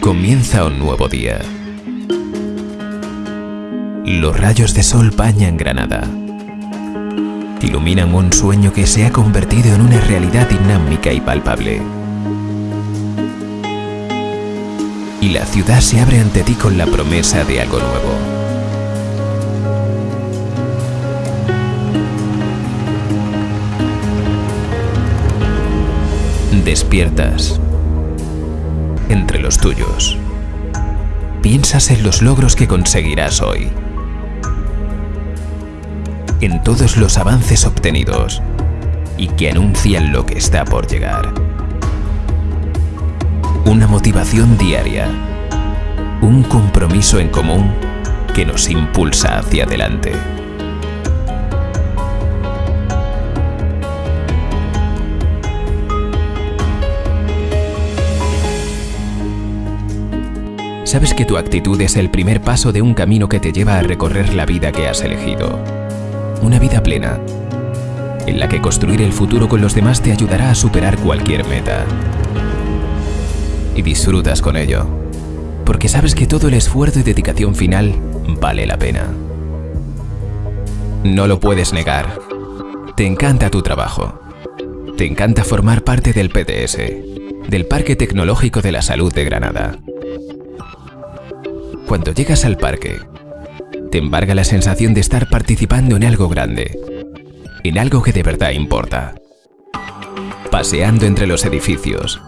Comienza un nuevo día. Los rayos de sol bañan Granada. Iluminan un sueño que se ha convertido en una realidad dinámica y palpable. Y la ciudad se abre ante ti con la promesa de algo nuevo. Despiertas entre los tuyos. Piensas en los logros que conseguirás hoy. En todos los avances obtenidos y que anuncian lo que está por llegar. Una motivación diaria. Un compromiso en común que nos impulsa hacia adelante. Sabes que tu actitud es el primer paso de un camino que te lleva a recorrer la vida que has elegido. Una vida plena, en la que construir el futuro con los demás te ayudará a superar cualquier meta. Y disfrutas con ello, porque sabes que todo el esfuerzo y dedicación final vale la pena. No lo puedes negar. Te encanta tu trabajo. Te encanta formar parte del PTS, del Parque Tecnológico de la Salud de Granada. Cuando llegas al parque, te embarga la sensación de estar participando en algo grande, en algo que de verdad importa. Paseando entre los edificios,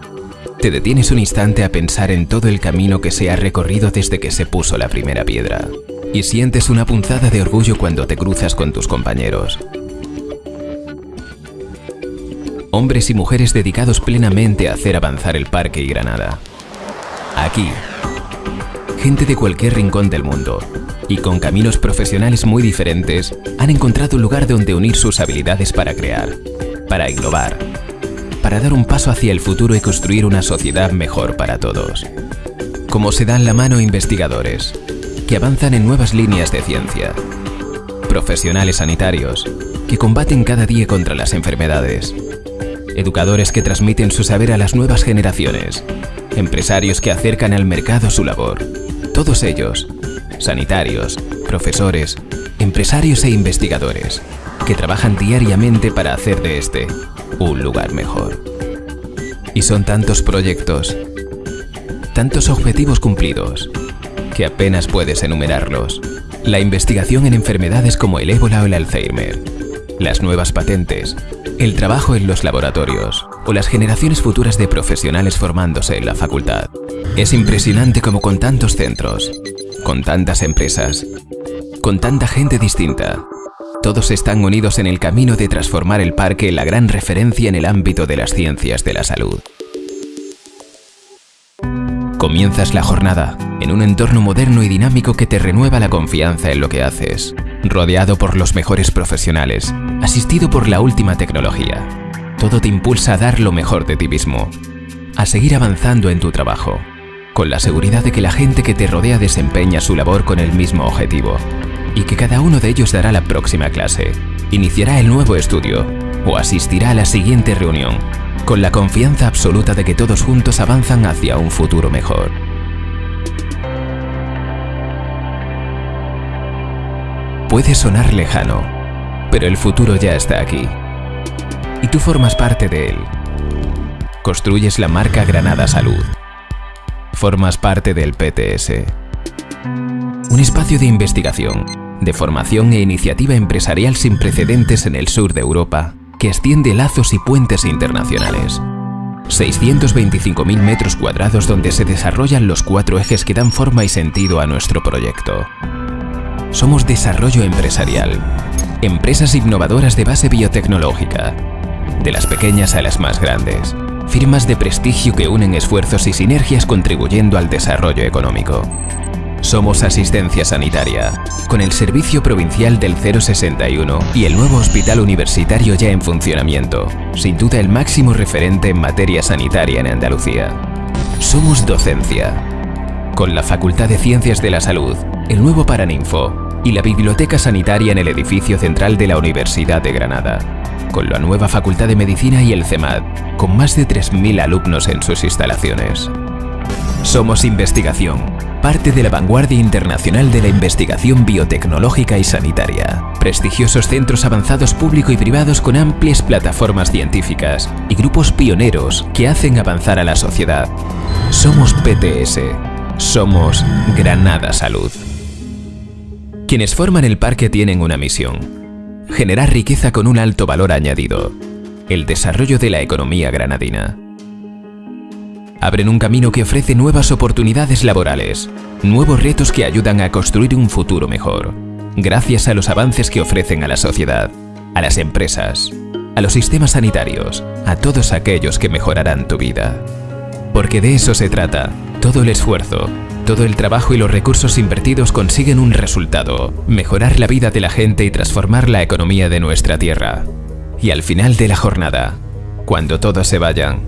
te detienes un instante a pensar en todo el camino que se ha recorrido desde que se puso la primera piedra y sientes una punzada de orgullo cuando te cruzas con tus compañeros. Hombres y mujeres dedicados plenamente a hacer avanzar el parque y Granada. Aquí, gente de cualquier rincón del mundo y con caminos profesionales muy diferentes han encontrado un lugar donde unir sus habilidades para crear, para innovar, para dar un paso hacia el futuro y construir una sociedad mejor para todos. Como se dan la mano investigadores, que avanzan en nuevas líneas de ciencia, profesionales sanitarios, que combaten cada día contra las enfermedades, educadores que transmiten su saber a las nuevas generaciones, empresarios que acercan al mercado su labor, todos ellos, sanitarios, profesores, empresarios e investigadores, que trabajan diariamente para hacer de este un lugar mejor. Y son tantos proyectos, tantos objetivos cumplidos, que apenas puedes enumerarlos. La investigación en enfermedades como el ébola o el Alzheimer, las nuevas patentes, el trabajo en los laboratorios o las generaciones futuras de profesionales formándose en la facultad. Es impresionante como con tantos centros, con tantas empresas, con tanta gente distinta, todos están unidos en el camino de transformar el parque en la gran referencia en el ámbito de las ciencias de la salud. Comienzas la jornada en un entorno moderno y dinámico que te renueva la confianza en lo que haces, rodeado por los mejores profesionales, asistido por la última tecnología. Todo te impulsa a dar lo mejor de ti mismo, a seguir avanzando en tu trabajo, con la seguridad de que la gente que te rodea desempeña su labor con el mismo objetivo, y que cada uno de ellos dará la próxima clase, iniciará el nuevo estudio o asistirá a la siguiente reunión, con la confianza absoluta de que todos juntos avanzan hacia un futuro mejor. Puede sonar lejano, pero el futuro ya está aquí. Y tú formas parte de él. Construyes la marca Granada Salud. Formas parte del PTS. Un espacio de investigación, de formación e iniciativa empresarial sin precedentes en el sur de Europa que extiende lazos y puentes internacionales. 625.000 metros cuadrados donde se desarrollan los cuatro ejes que dan forma y sentido a nuestro proyecto. Somos desarrollo empresarial, empresas innovadoras de base biotecnológica, de las pequeñas a las más grandes, firmas de prestigio que unen esfuerzos y sinergias contribuyendo al desarrollo económico. Somos asistencia sanitaria, con el servicio provincial del 061 y el nuevo hospital universitario ya en funcionamiento, sin duda el máximo referente en materia sanitaria en Andalucía. Somos docencia, con la Facultad de Ciencias de la Salud, el nuevo Paraninfo y la Biblioteca Sanitaria en el edificio central de la Universidad de Granada, con la nueva Facultad de Medicina y el CEMAD, con más de 3.000 alumnos en sus instalaciones. Somos Investigación, parte de la vanguardia internacional de la investigación biotecnológica y sanitaria. Prestigiosos centros avanzados público y privados con amplias plataformas científicas y grupos pioneros que hacen avanzar a la sociedad. Somos PTS. Somos Granada Salud. Quienes forman el parque tienen una misión. Generar riqueza con un alto valor añadido. El desarrollo de la economía granadina abren un camino que ofrece nuevas oportunidades laborales, nuevos retos que ayudan a construir un futuro mejor, gracias a los avances que ofrecen a la sociedad, a las empresas, a los sistemas sanitarios, a todos aquellos que mejorarán tu vida. Porque de eso se trata, todo el esfuerzo, todo el trabajo y los recursos invertidos consiguen un resultado, mejorar la vida de la gente y transformar la economía de nuestra tierra. Y al final de la jornada, cuando todos se vayan,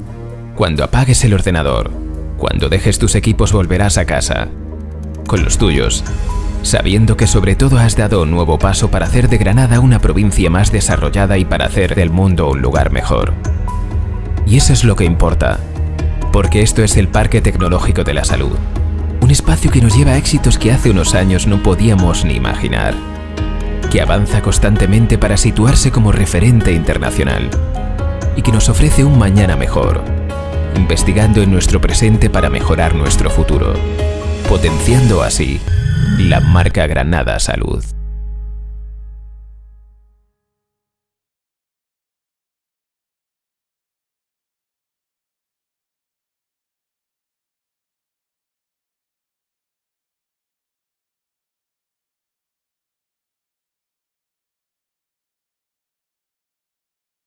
cuando apagues el ordenador, cuando dejes tus equipos volverás a casa, con los tuyos, sabiendo que sobre todo has dado un nuevo paso para hacer de Granada una provincia más desarrollada y para hacer del mundo un lugar mejor. Y eso es lo que importa, porque esto es el Parque Tecnológico de la Salud, un espacio que nos lleva a éxitos que hace unos años no podíamos ni imaginar, que avanza constantemente para situarse como referente internacional y que nos ofrece un mañana mejor, investigando en nuestro presente para mejorar nuestro futuro, potenciando así la marca Granada Salud.